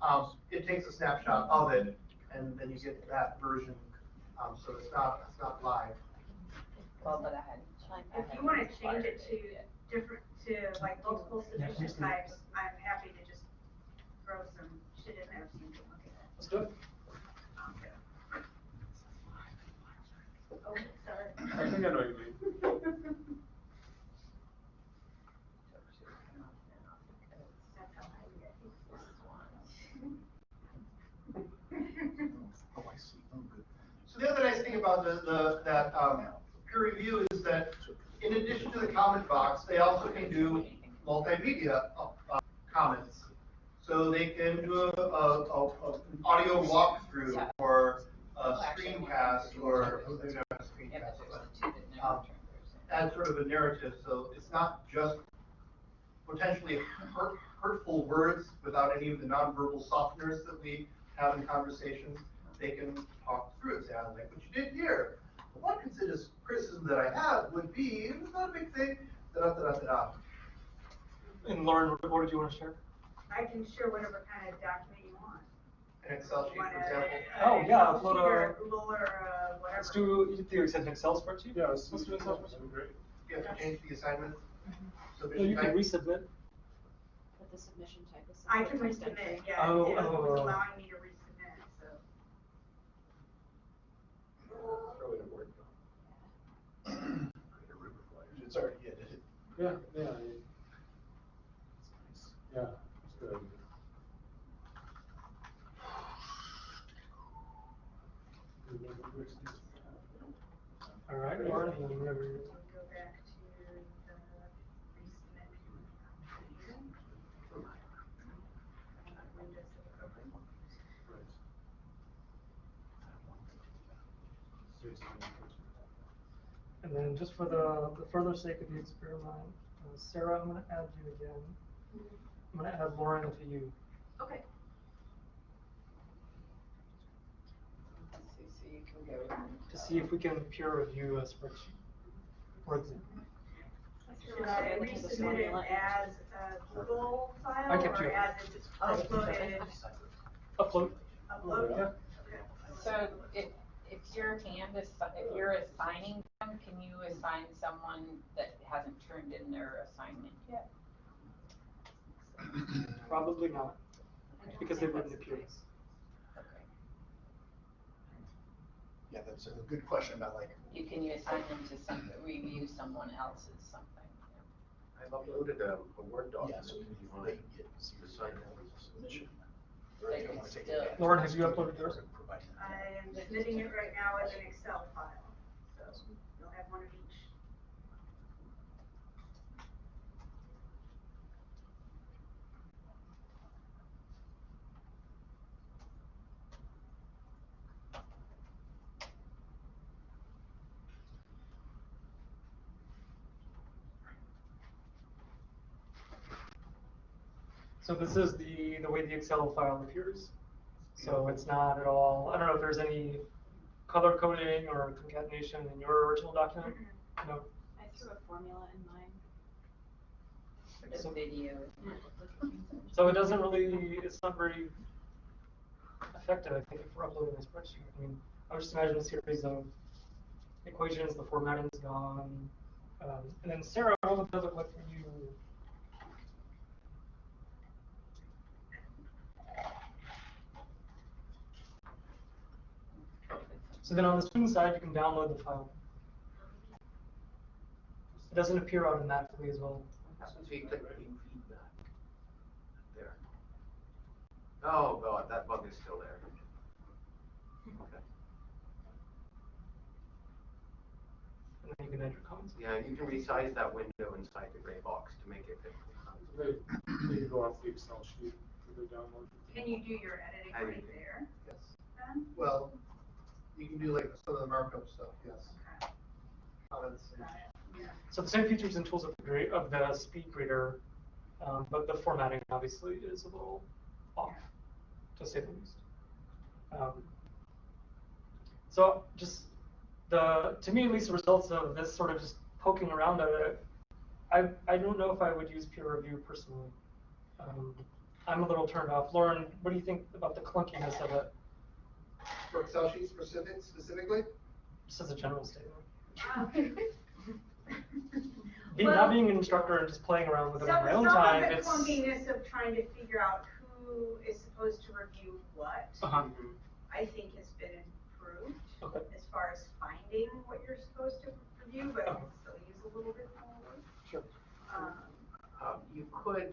Um, it takes a snapshot of it, and then you get that version, um, so it's not, it's not live. Well, but I had. If you wanna change it to different, to like multiple submission types, I'm happy to just throw some shit in there so you can look at it. Let's do it. Oh, sorry. I think I know you mean. That's how I do it. Oh, I see. Oh, good. So the other nice thing about the, the, that, um, peer review is that in addition to the comment box, they also can do multimedia, uh, comments. So they can do a, a, a, an audio walkthrough or a screencast or, a screencast, but, um, add sort of a narrative, so it's not just potentially hurt, hurtful words without any of the nonverbal softeners that we have in conversations. They can talk through it, say, I like what you did here. One considers criticism that I have would be, it's not a big thing, da da da da da. And Lauren, what what did you want to share? I can share whatever kind of document you want. An Excel sheet, for example. a Oh, yeah, upload sheet or a- Google or uh, whatever. Let's do, you do you accept an Excel spreadsheet? Yeah, let's Let's do an Excel spreadsheet. That'd be great. you have to change the assignment No, submission you can type? resubmit. But the submission type is. I can resubmit, yeah, Oh, it was oh. allowing me to resubmit, so. It's already, it? Yeah, yeah. it- Yeah, it's good. All right, Lauren, whenever you're. Go back to the resubmit. Windows that are open. And just for the, the further sake of the experiment, uh, Sarah, I'm gonna add you again. I'm gonna add Lauren to you. Okay. So, so you can go. to see if we can peer review a spreadsheet. For example. Should I resubmit it as a Google file I kept or you. as it's uploaded? Upload. Upload? Yeah. So if, if you're Canvas, if you're assigning them, can you assign someone that hasn't turned in their assignment yet? Probably not, because they wouldn't appear. Okay. Yeah, that's a good question about like, You can you assign them to some, review someone else's something? I've uploaded a, a Word yeah, document. so if if you want can get, see the sign that was a submission. Lauren, have you uploaded yours? I am submitting it right now as an Excel file, so you'll have one of each. So this is the, the way the Excel file appears. So it's not at all, I don't know if there's any color coding or concatenation in your original document? No? I threw a formula in mine. For the video. So it doesn't really, it's not very effective, I think, if we're uploading a spreadsheet. I mean, I would just imagine a series of equations, the formatting's gone. Um, and then Sarah, what would that look like for you? So then on the student side, you can download the file. It doesn't appear automatically as well. Happens if you click view feedback. There. Oh, God, that bug is still there. Okay. And then you can add your comments. Yeah, you can resize that window inside the gray box to make it fit. They, they can go off the Excel sheet for the download. Can you do your editing right there Yes. then? Well, you can do like some of the markup stuff, yes. So the same features and tools of the of the speed grader, um, but the formatting obviously is a little off, to say the least. Um, so just the to me at least the results of this sort of just poking around at it, I I don't know if I would use peer review personally. Um, I'm a little turned off. Lauren, what do you think about the clunkiness of it, For Excel sheet specific, specifically? just as a general statement? Well- not being an instructor and just playing around with it on Some, my own some time, of the it's clunkiness of trying to figure out who is supposed to review what, uh-huh. I think has been improved Okay. as far as finding what you're supposed to review, but Uh-huh. can still use a little bit more work. Sure. Um, Um, you could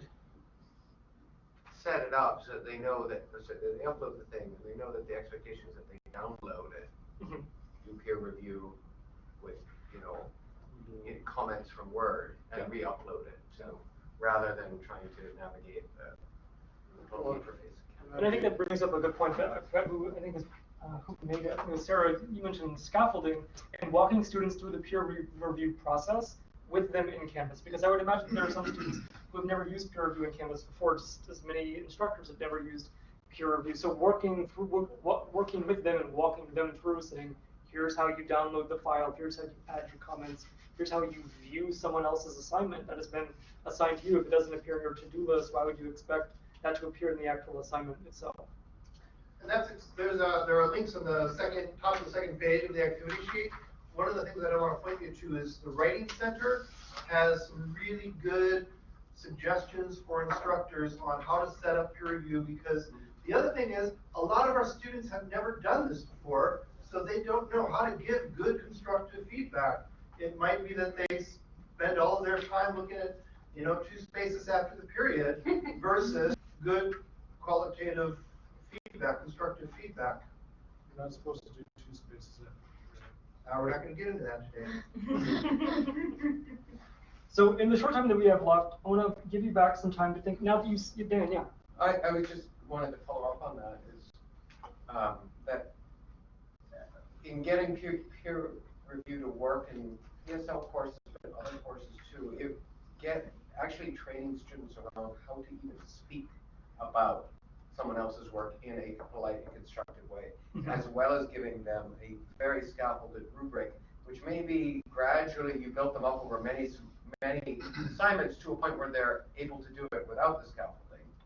set it up so that they know that, so they upload the thing, and they know that the expectation is that they download it, Mhm. do peer review with, you know, in comments from Word and re-upload it, so, rather than trying to navigate the the Well, interface. And I think that brings up a good point that I who, I think uh, who made it, it was Sarah, you mentioned scaffolding and walking students through the peer re- review process with them in Canvas. Because I would imagine there are some students who have never used peer review in Canvas before, just as many instructors have never used peer review. So working through, wo- wo- working with them and walking them through saying, here's how you download the file, here's how you add your comments, here's how you view someone else's assignment that has been assigned to you. If it doesn't appear in your to-do list, why would you expect that to appear in the actual assignment itself? And that's, there's a, there are links on the second, top of the second page of the activity sheet one of the things that I want to point you to is the Writing Center has some really good suggestions for instructors on how to set up peer review because the other thing is, a lot of our students have never done this before, so they don't know how to give good constructive feedback. It might be that they spend all their time looking at, you know, two spaces after the period versus good qualitative feedback, constructive feedback. You're not supposed to do two spaces after. Uh, we're not gonna get into that today. So in the short time that we have left, I want to give you back some time to think. Now that you, s- Dan, yeah. I, I would just wanted to follow up on that is, um, that in getting peer, peer review to work in ESL courses, but other courses too, it get, actually training students around how to even speak about someone else's work in a polite and constructive way, as well as giving them a very scaffolded rubric, which maybe gradually you built them up over many, many assignments to a point where they're able to do it without the scaffolding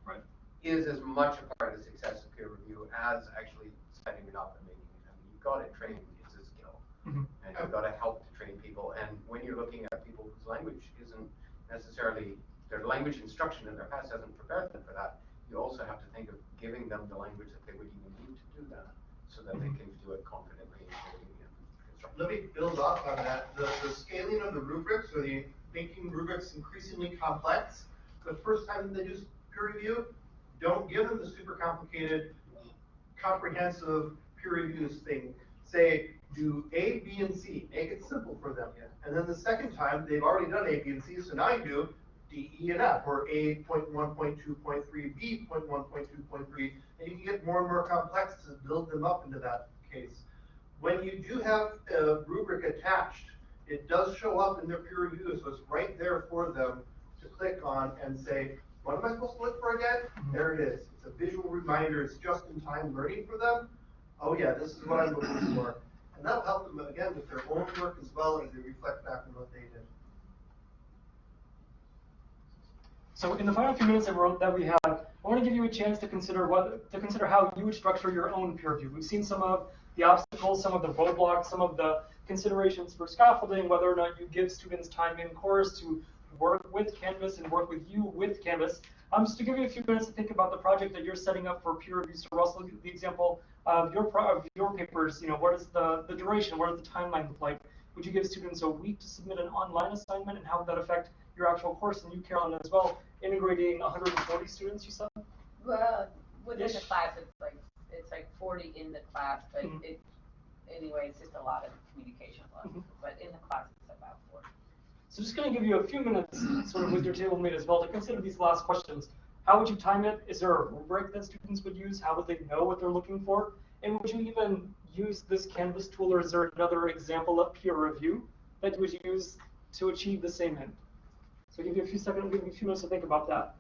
Right. is as much a part of the success of peer review as actually setting it up and making it. I mean, you've got to train, it's a skill. Mhm. And you've got to help to train people. And when you're looking at people whose language isn't necessarily, their language instruction in their past hasn't prepared them for that, you also have to think of giving them the language that they would even need to do that so that they mm-hmm. can do it confidently and clearly and. Let me build off on that. The, the scaling of the rubrics or the making rubrics increasingly complex, the first time they do peer review, don't give them the super complicated, comprehensive peer reviews thing. Say, do A, B, and C, make it simple for them. And then the second time, they've already done A, B, and C, so now you do D, E, and F, or A point one, point two, point three, B point one, point two, point three, and you can get more and more complex to build them up into that case. When you do have a rubric attached, it does show up in their peer review, so it's right there for them to click on and say, what am I supposed to look for again? Mm-hmm. There it is. It's a visual reminder. It's just-in-time learning for them. Oh yeah, this is what I'm looking for. And that'll help them again with their own work as well as they reflect back on what they did. So in the final few minutes that, we have, I want to give you a chance to consider what to consider how you would structure your own peer review. We've seen some of the obstacles, some of the roadblocks, some of the considerations for scaffolding, whether or not you give students time in course to work with Canvas and work with you with Canvas. Um, just to give you a few minutes to think about the project that you're setting up for peer review. So Russell, the example of your of your papers, you know, what is the, the duration? What does the timeline look like? Would you give students a week to submit an online assignment and how would that affect your actual course? And you, Carolyn, as well, integrating 140 students, you said? Well, within the class, it's like, it's like forty in the class, but Mhm. it, anyway, it's just a lot of communication levels. Mhm. But in the class, it's about forty. So just going to give you a few minutes, sort of with your table mate as well, to consider these last questions. How would you time it? Is there a rubric that students would use? How would they know what they're looking for? And would you even use this Canvas tool, or is there another example of peer review that you would use to achieve the same end? So give you a few seconds, give you a few minutes to think about that,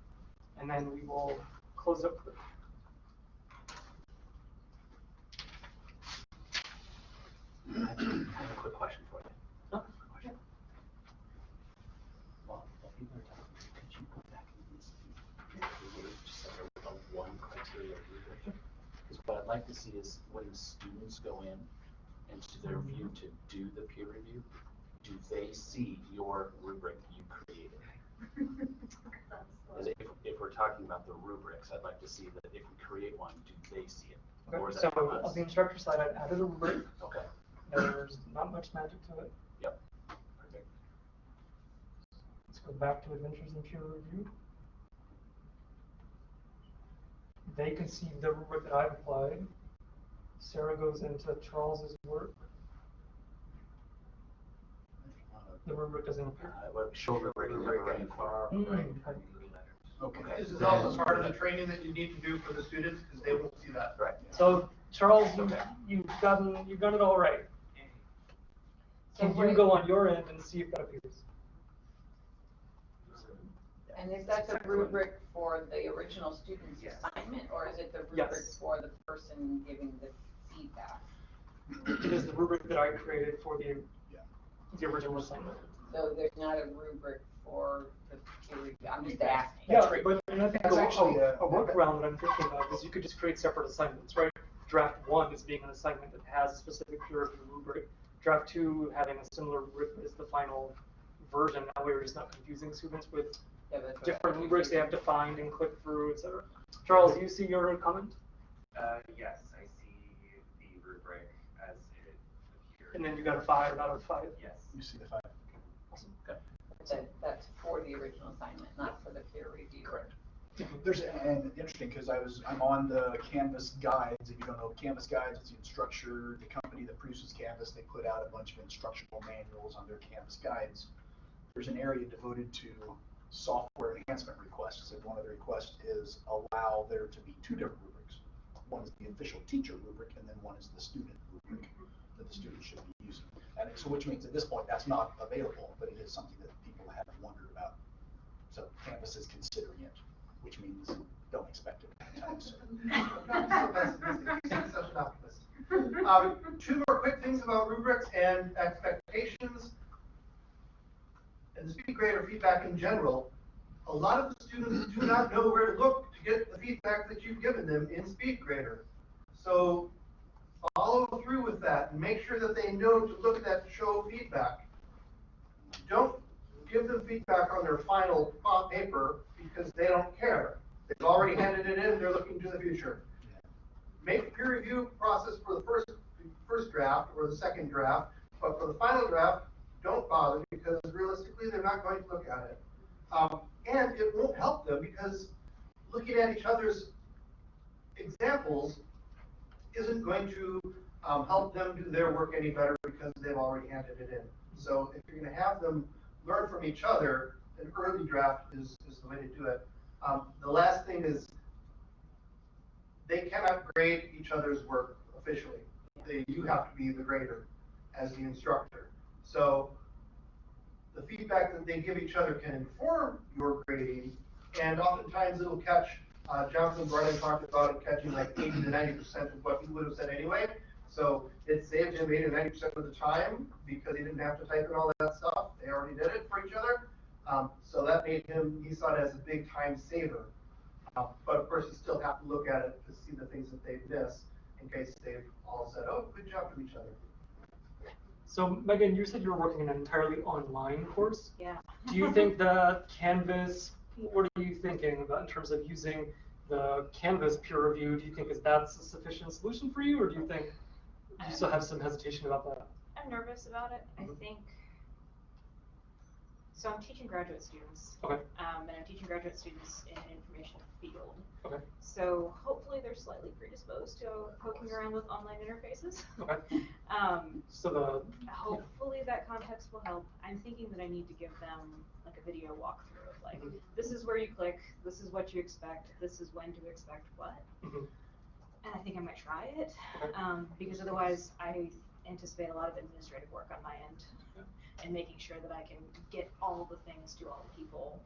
and then we will close up. I have a quick question for you. Quick question. Well, people are talking, could you go back and list the wage center with a one criteria rubric? Because what I'd like to see is when the students go in and to their view to do the peer review, do they see your rubric you created? As if, if we're talking about the rubrics, I'd like to see that if we create one, do they see it? Or is So that from on us? the instructor side, I've added a rubric. Okay, There's not much magic to it. yep, perfect. Let's go back to Adventures in Peer Review. They can see the rubric that I've applied. Sarah goes into Charles's work. The rubric doesn't appear. Uh, rubric and never running for. Mm, okay. This is also part of the training that you need to do for the students because they won't see that. Right. So Charles, you, Okay. you've gotten, you've done it all right. So Can you go on your end and see if that appears? And is that the rubric for the original student's Yes. assignment, or is it the Yes. rubric for the person giving the feedback? It is the rubric that I created for the, the original assignment. So there's not a rubric for the peer review, I'm just asking. Yeah, but and I think That's a, actually, a, uh, a workaround that I'm thinking of is you could just create separate assignments, right? Draft one is being an assignment that has a specific peer review rubric. draft two having a similar rubric is the final version, that way we're just not confusing students with Yeah, that's what- different rubrics they have to find and click through, et cetera. Charles, do you see your comment? Uh, yes, I see the rubric as it appeared. And then you got a five out of five? Yes. You see the five. Awesome. That, that's for the original assignment, not for the peer review. Correct. There's, and interesting, because I was, I'm on the Canvas guides, if you don't know, Canvas guides, it's the Instructure, the company that produces Canvas, they put out a bunch of instructional manuals on their Canvas guides. There's an area devoted to software enhancement requests, and one of the requests is allow there to be two different rubrics. One is the official teacher rubric, and then one is the student rubric that the student should be using. And so, which means at this point, that's not available, but it is something that people have wondered about. So Canvas is considering it, which means don't expect it anytime soon. Not so pessimistic. You sound such an optimist. Um, two more quick things about rubrics and expectations. And the speed grader feedback in general, a lot of the students do not know where to look to get the feedback that you've given them in SpeedGrader. So follow through with that and make sure that they know to look at that to show feedback. Don't give them feedback on their final paper because they don't care. They've already handed it in, they're looking to the future. Make peer review process for the first, first draft or the second draft, but for the final draft, don't bother because realistically, they're not going to look at it. Um, and it won't help them because looking at each other's examples isn't going to um, help them do their work any better because they've already handed it in. So if you're going to have them learn from each other, an early draft is, is the way to do it. Um, the last thing is they cannot grade each other's work officially. They, you have to be the grader as the instructor. So the feedback that they give each other can inform your grading, and oftentimes it'll catch, uh, Jonathan Brennan talked about it catching like eighty to ninety percent of what he would have said anyway. So it saved him eighty to ninety percent of the time because he didn't have to type in all that stuff. They already did it for each other. Um, so that made him, he saw it as a big time saver. Uh, but of course, you still have to look at it to see the things that they've missed in case they've all said, oh, good job from each other. So Megan, you said you were working in an entirely online course. Yeah. Do you think that Canvas, what are you thinking about in terms of using the Canvas peer review? Do you think is that's a sufficient solution for you, or do you think you still have some hesitation about that? I'm nervous about it. I Mhm. think. So I'm teaching graduate students. Okay. Um, and I'm teaching graduate students in an information field. Okay. So hopefully they're slightly predisposed to poking around with online interfaces. Okay. Um, So the hopefully that context will help. I'm thinking that I need to give them like a video walkthrough of like, Mhm. this is where you click, this is what you expect, this is when to expect what. Mhm. And I think I might try it, Okay. um, because otherwise I anticipate a lot of administrative work on my end. And making sure that I can get all the things to all the people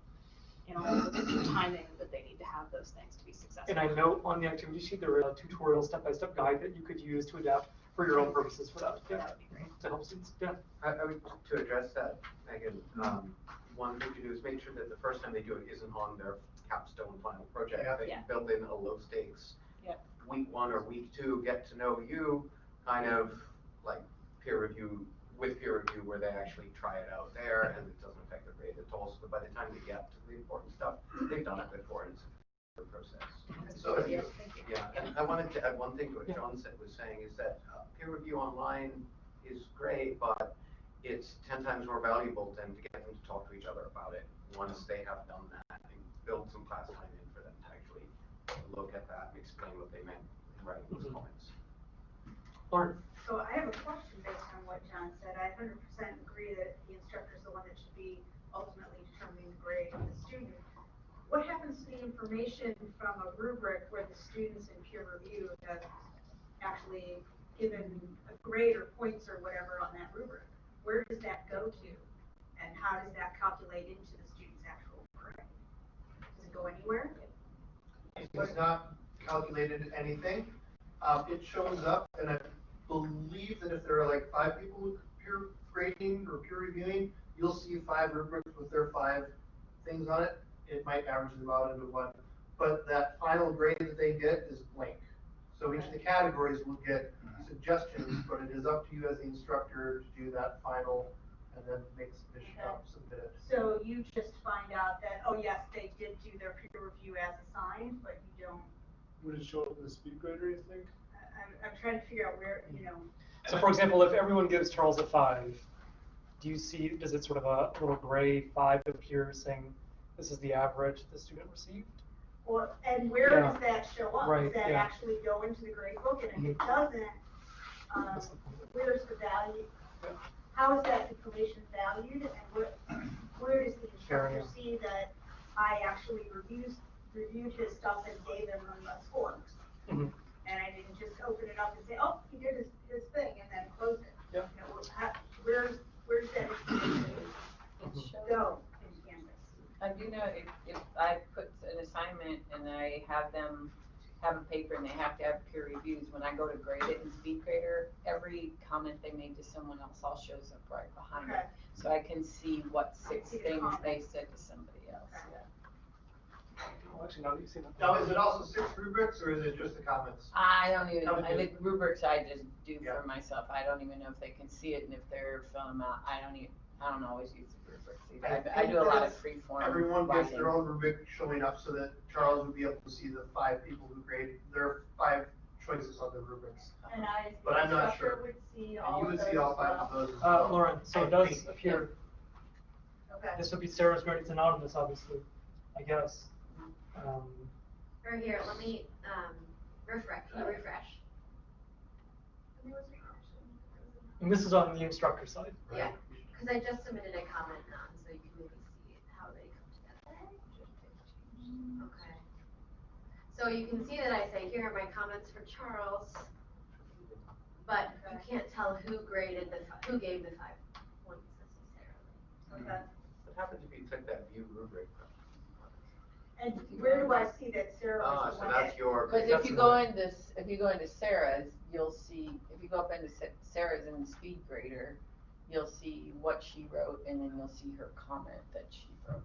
in all the timing that they need to have those things to be successful. And I know on the activity sheet, there is a tutorial step-by-step guide that you could use to adapt for your own purposes for that. Yeah. That would be great. To help students, yeah. I, I would, to address that, Megan, um, one thing to do is make sure that the first time they do it isn't on their capstone final project. Yeah. You Yeah. build in a low stakes. Yep. Week one or week two, get to know you, kind of like peer review, with peer review where they actually try it out there and it doesn't affect their grade at all. So by the time they get to the important stuff, they've done it before and it's a process. So if you. Yeah, and I wanted to add one thing to what John said, was saying is that uh, peer review online is great, but it's ten times more valuable than to get them to talk to each other about it once they have done that and build some class time in for them to actually look at that and explain what they meant in writing those Mhm. comments. Lauren? So I have a question based on what John said. I hundred percent agree that the instructor is the one that should be ultimately determining the grade of the student. What happens to the information from a rubric where the students in peer review have actually given a grade or points or whatever on that rubric? Where does that go to? And how does that calculate into the student's actual grade? Does it go anywhere? it's not calculated anything. Um, it shows up, and I believe that if there are like five people peer grading or peer reviewing, you'll see five rubrics with their five things on it. It might average them out into one, but that final grade that they get is blank. So each of the categories will get suggestions, but it is up to you as the instructor to do that final and then make submission, uh, submit it. So you just find out that, oh yes, they did do their peer review as assigned, but you don't, Would it show up in the speed grader, you think? I- I'm, I'm trying to figure out where, you know, So for example, if everyone gives Charles a five, do you see, does it sort of a little gray five appear saying this is the average the student received? Or, and where Yeah. does that show up? Right, Does that yeah. actually go into the grade book? And if it Mhm. doesn't, um, That's the where's the value? How is that information valued and what, where does the Fair instructor enough. see that I actually reviewed, reviewed his stuff and gave him a score? Mhm. And I didn't just open it up and say, oh, he did his, his thing and then close it. Yeah. You know, how, where's, where's that information go in Canvas? I do know if, if I put an assignment and I have them have a paper and they have to have peer reviews, when I go to grade it in SpeedGrader, every comment they made to someone else all shows up right behind Okay. it. So I can see what six see the things comment. they said to somebody else, Okay. yeah. Well, actually, now that you've seen it. Now, is it also six rubrics or is it just the comments? I don't even, Haven't I you- think rubrics I just do Yeah. for myself, I don't even know if they can see it and if they're filling them out, I don't even, I don't always use the rubrics either. I I, I do a lot of free form Everyone gets their own rubric showing up so that Charles would be able to see the five people who grade, their five choices on the rubrics. And I, as But the I'm not instructor, sure. would see And all you of would those see all as five well. of those as Uh, well. Lauren, so I it does think. appear, Okay. this would be Sarah's grade, it's anonymous, obviously, I guess. Um, Or here, let me, um, refresh, can you refresh? And this is on the instructor side. Yeah, cause I just submitted a comment on, so you can maybe see how they come together. Okay. So you can see that I say, here are my comments for Charles, but you can't tell who graded the, fi- who gave the five points necessarily. Okay. What happens if you took that view rubric? And where do I see that Sarah Ah, was the so one that's your. Cause if that's you the- go into, s- if you go into Sarah's, you'll see, if you go up into Sa- Sarah's in the speed grader, you'll see what she wrote and then you'll see her comment that she wrote.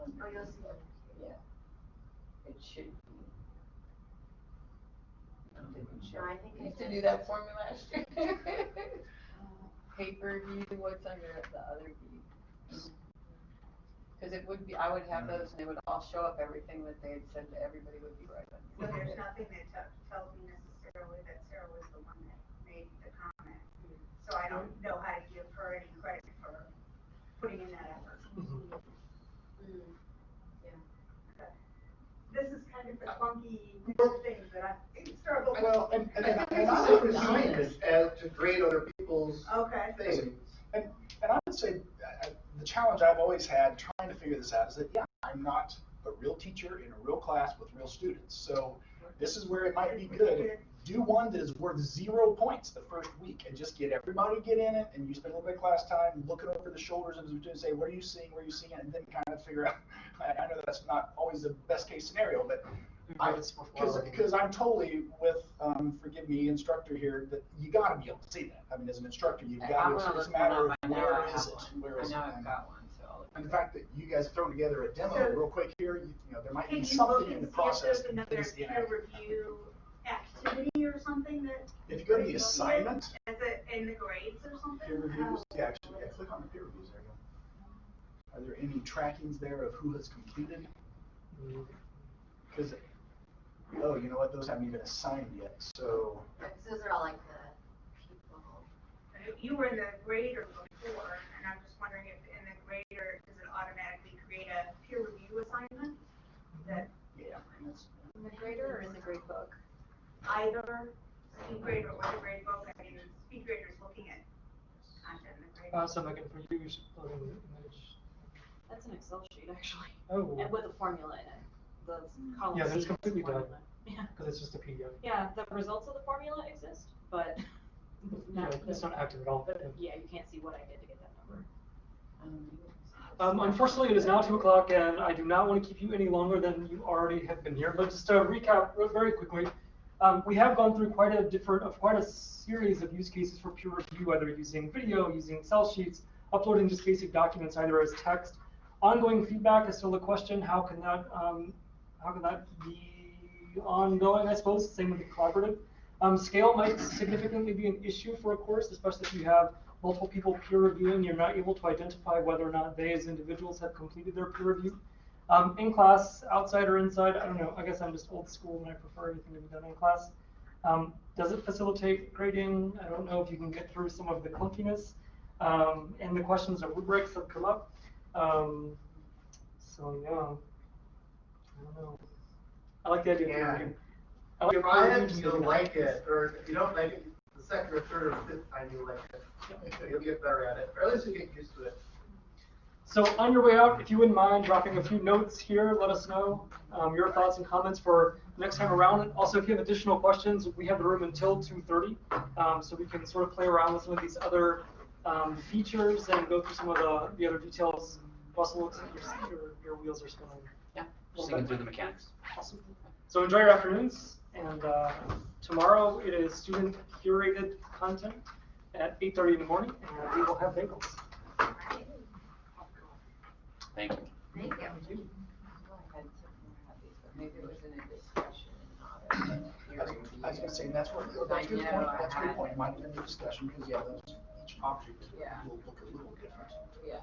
Oh, you'll it. see it. Yeah. It should be. Um, no, I think I Used to do that for me last year. Paper view, what's under the other view? Mm-hmm. Cause it would be, I would have mm. those and they would all show up, everything that they had said to everybody would be right So on. there's nothing that te- tells me necessarily that Sarah was the one that made the comment. So I don't know how to give her any credit for putting in that effort. Mhm. Mm. This is kind of the funky weird things that I struggle with. Well, and, and, I and think and it's I so would assign nice. as to grade other people's Okay. things. And, and I would say, uh, the challenge I've always had trying to figure this out is that, yeah, I'm not a real teacher in a real class with real students. So this is where it might be good. Do one that is worth zero points the first week and just get everybody get in it and you spend a little bit of class time looking over the shoulders of the students, say, what are you seeing, where are you seeing it, and then kind of figure out, I, I know that's not always the best case scenario, but I, It's before- because, because I'm totally with, um, forgive me, instructor here, that you gotta be able to see that. I mean, as an instructor, you've gotta, gonna it's a matter of where is I know where I is have it? one. Where I is it? know I've got one, so I'll look. And the fact that you guys have thrown together a demo So- real quick here, you, you know, there might be something in the see if process there's that another convinces the peer review activity or something that? If you go to the you'll see it assignment, As a, in the grades or something? peer reviews, Oh. yeah, actually, yeah, click on the peer reviews, there. Are there any trackings there of who has completed? Because, oh, you know what, those haven't even assigned yet, so, Yeah, 'cause those are all like the people. You were in the grader before, and I'm just wondering if in the grader, does it automatically create a peer review assignment? That yeah. that's- In the grader or in the grade book? either speed grader or the grade book, I mean, speed grader is looking at content in the grade. Uh, so Megan, for you, you should plug in the image. That's an Excel sheet, actually. Oh. And with a formula in it. The column Yeah, C that's completely the done. formula. Yeah. Because it's just a PDF. Yeah, the results of the formula exist, but Yeah, it's not active at all. but, yeah, you can't see what I did to get that number. Um, unfortunately, it is now two o'clock, and I do not want to keep you any longer than you already have been here. But just to recap very quickly, um, we have gone through quite a different, of quite a series of use cases for peer review, whether using video, using Excel sheets, uploading just basic documents either as text. Ongoing feedback is still the question. How can that, um, how can that be ongoing? I suppose same with the collaborative. Um, scale might significantly be an issue for a course, especially if you have multiple people peer reviewing, you're not able to identify whether or not they as individuals have completed their peer review. Um, in class, outside or inside, I don't know, I guess I'm just old school and I prefer everything to be done in class. Um, does it facilitate grading? I don't know if you can get through some of the clunkiness. Um, and the questions of rubrics have come up. Um, so yeah, I don't know. I like the idea of peer Yeah. review. I like Try peer it, review you'll to be like it, or if you don't like it, second or third or fifth time you'll like it. You'll get better at it, or at least you get used to it. So on your way out, if you wouldn't mind dropping a few notes here, let us know um, your thoughts and comments for next time around. Also, if you have additional questions, we have the room until 2:30, um, so we can sort of play around with some of these other um, features and go through some of the, the other details. Russell looks like your, your, your wheels are spinning. Yeah, just thinking through the mechanics. Awesome. So enjoy your afternoons, and uh, tomorrow it is student curated content at 8:30 in the morning, and we will have bagels. Thank you. Thank you. I had something about these, but Maybe it was in a discussion and not a I was. I was gonna say, that's what, I that's a good point, that's a good had- point, might have been a discussion, because yeah, those, each object Yeah. will look a little different. Yeah.